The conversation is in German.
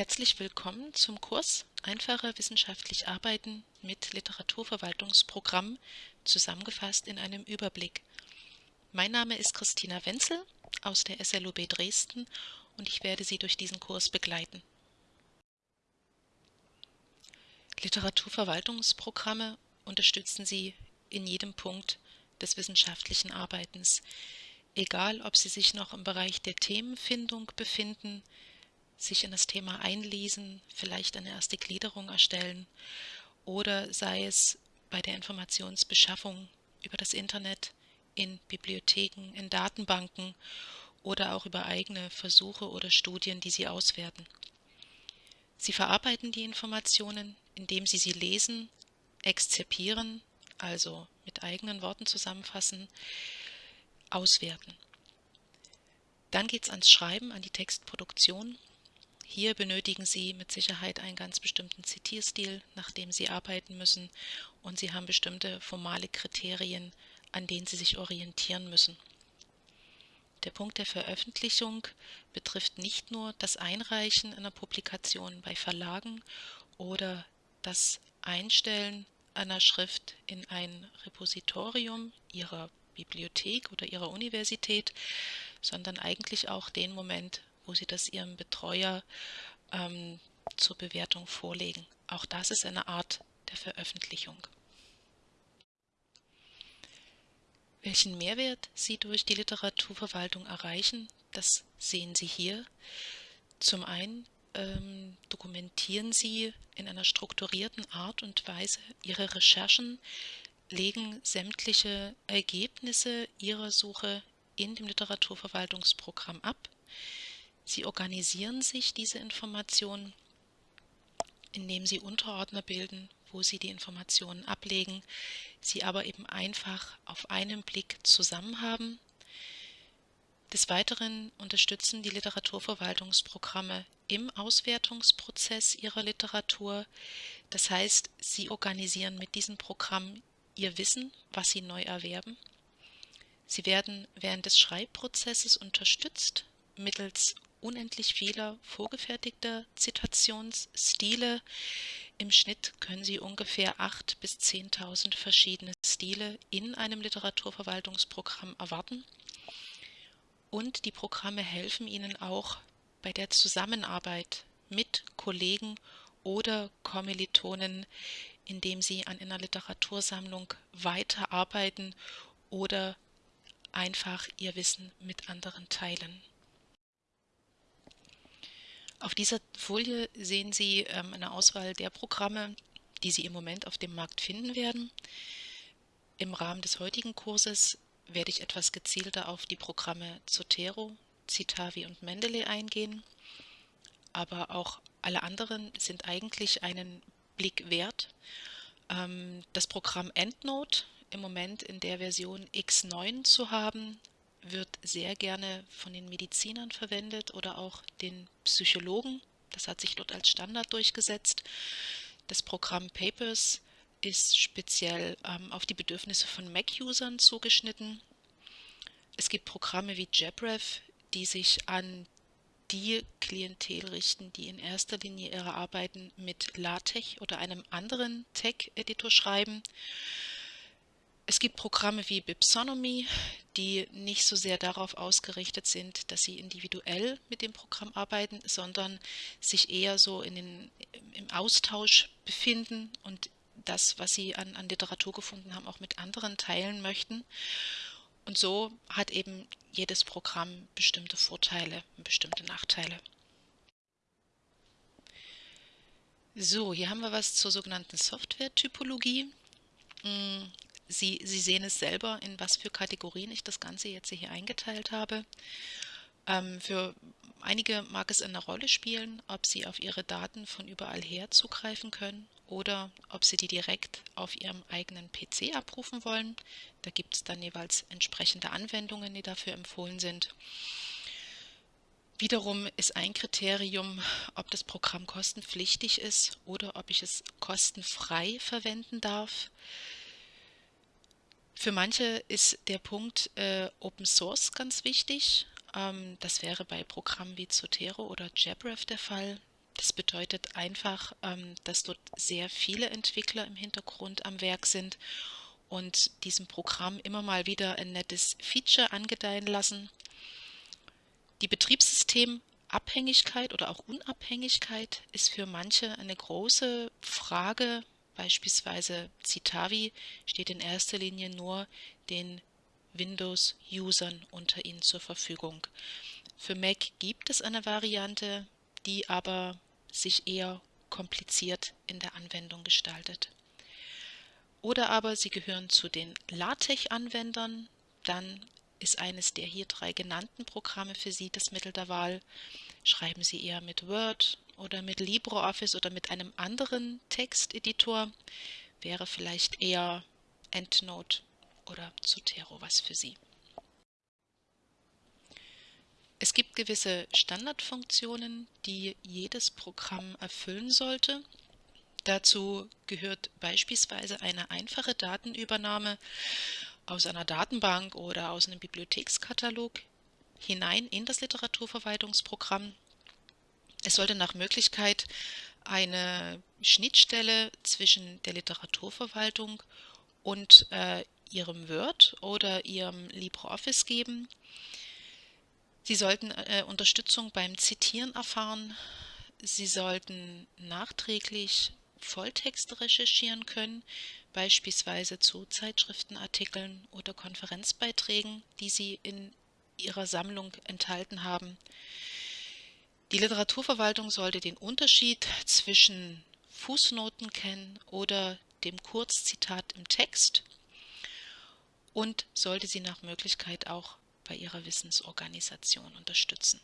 Herzlich willkommen zum Kurs Einfacher wissenschaftlich arbeiten mit Literaturverwaltungsprogramm, zusammengefasst in einem Überblick. Mein Name ist Christina Wenzel aus der SLUB Dresden und ich werde Sie durch diesen Kurs begleiten. Literaturverwaltungsprogramme unterstützen Sie in jedem Punkt des wissenschaftlichen Arbeitens, egal ob Sie sich noch im Bereich der Themenfindung befinden, sich in das Thema einlesen, vielleicht eine erste Gliederung erstellen oder sei es bei der Informationsbeschaffung über das Internet, in Bibliotheken, in Datenbanken oder auch über eigene Versuche oder Studien, die Sie auswerten. Sie verarbeiten die Informationen, indem Sie sie lesen, exzerpieren, also mit eigenen Worten zusammenfassen, auswerten. Dann geht es ans Schreiben, an die Textproduktion hier benötigen Sie mit Sicherheit einen ganz bestimmten Zitierstil, nach dem Sie arbeiten müssen, und Sie haben bestimmte formale Kriterien, an denen Sie sich orientieren müssen. Der Punkt der Veröffentlichung betrifft nicht nur das Einreichen einer Publikation bei Verlagen oder das Einstellen einer Schrift in ein Repositorium Ihrer Bibliothek oder Ihrer Universität, sondern eigentlich auch den Moment, wo Sie das Ihrem Betreuer ähm, zur Bewertung vorlegen. Auch das ist eine Art der Veröffentlichung. Welchen Mehrwert Sie durch die Literaturverwaltung erreichen, das sehen Sie hier. Zum einen ähm, dokumentieren Sie in einer strukturierten Art und Weise Ihre Recherchen, legen sämtliche Ergebnisse Ihrer Suche in dem Literaturverwaltungsprogramm ab. Sie organisieren sich diese Informationen, indem Sie Unterordner bilden, wo Sie die Informationen ablegen, sie aber eben einfach auf einen Blick zusammen haben. Des Weiteren unterstützen die Literaturverwaltungsprogramme im Auswertungsprozess ihrer Literatur. Das heißt, sie organisieren mit diesem Programm ihr Wissen, was sie neu erwerben. Sie werden während des Schreibprozesses unterstützt mittels unendlich vieler vorgefertigter Zitationsstile. Im Schnitt können Sie ungefähr 8.000 bis 10.000 verschiedene Stile in einem Literaturverwaltungsprogramm erwarten. Und die Programme helfen Ihnen auch bei der Zusammenarbeit mit Kollegen oder Kommilitonen, indem Sie an einer Literatursammlung weiterarbeiten oder einfach Ihr Wissen mit anderen teilen. Auf dieser Folie sehen Sie ähm, eine Auswahl der Programme, die Sie im Moment auf dem Markt finden werden. Im Rahmen des heutigen Kurses werde ich etwas gezielter auf die Programme Zotero, Citavi und Mendeley eingehen, aber auch alle anderen sind eigentlich einen Blick wert. Ähm, das Programm EndNote im Moment in der Version X9 zu haben, wird sehr gerne von den Medizinern verwendet oder auch den Psychologen. Das hat sich dort als Standard durchgesetzt. Das Programm Papers ist speziell ähm, auf die Bedürfnisse von Mac-Usern zugeschnitten. Es gibt Programme wie Jabref, die sich an die Klientel richten, die in erster Linie ihre Arbeiten mit LaTeX oder einem anderen Tech-Editor schreiben. Es gibt Programme wie Bipsonomy, die nicht so sehr darauf ausgerichtet sind, dass sie individuell mit dem Programm arbeiten, sondern sich eher so in den, im Austausch befinden und das, was sie an, an Literatur gefunden haben, auch mit anderen teilen möchten. Und so hat eben jedes Programm bestimmte Vorteile und bestimmte Nachteile. So, hier haben wir was zur sogenannten Software-Typologie. Sie, Sie sehen es selber, in was für Kategorien ich das Ganze jetzt hier eingeteilt habe. Ähm, für einige mag es eine Rolle spielen, ob Sie auf Ihre Daten von überall her zugreifen können oder ob Sie die direkt auf Ihrem eigenen PC abrufen wollen. Da gibt es dann jeweils entsprechende Anwendungen, die dafür empfohlen sind. Wiederum ist ein Kriterium, ob das Programm kostenpflichtig ist oder ob ich es kostenfrei verwenden darf. Für manche ist der Punkt äh, Open Source ganz wichtig. Ähm, das wäre bei Programmen wie Zotero oder Jabref der Fall. Das bedeutet einfach, ähm, dass dort sehr viele Entwickler im Hintergrund am Werk sind und diesem Programm immer mal wieder ein nettes Feature angedeihen lassen. Die Betriebssystemabhängigkeit oder auch Unabhängigkeit ist für manche eine große Frage. Beispielsweise Citavi steht in erster Linie nur den Windows-Usern unter ihnen zur Verfügung. Für Mac gibt es eine Variante, die aber sich eher kompliziert in der Anwendung gestaltet. Oder aber Sie gehören zu den LaTeX-Anwendern, dann ist eines der hier drei genannten Programme für Sie das Mittel der Wahl. Schreiben Sie eher mit Word oder mit LibreOffice oder mit einem anderen Texteditor, wäre vielleicht eher EndNote oder Zotero was für Sie. Es gibt gewisse Standardfunktionen, die jedes Programm erfüllen sollte. Dazu gehört beispielsweise eine einfache Datenübernahme aus einer Datenbank oder aus einem Bibliothekskatalog hinein in das Literaturverwaltungsprogramm. Es sollte nach Möglichkeit eine Schnittstelle zwischen der Literaturverwaltung und äh, Ihrem Word oder Ihrem LibreOffice geben. Sie sollten äh, Unterstützung beim Zitieren erfahren. Sie sollten nachträglich Volltexte recherchieren können, beispielsweise zu Zeitschriftenartikeln oder Konferenzbeiträgen, die Sie in Ihrer Sammlung enthalten haben. Die Literaturverwaltung sollte den Unterschied zwischen Fußnoten kennen oder dem Kurzzitat im Text und sollte sie nach Möglichkeit auch bei ihrer Wissensorganisation unterstützen.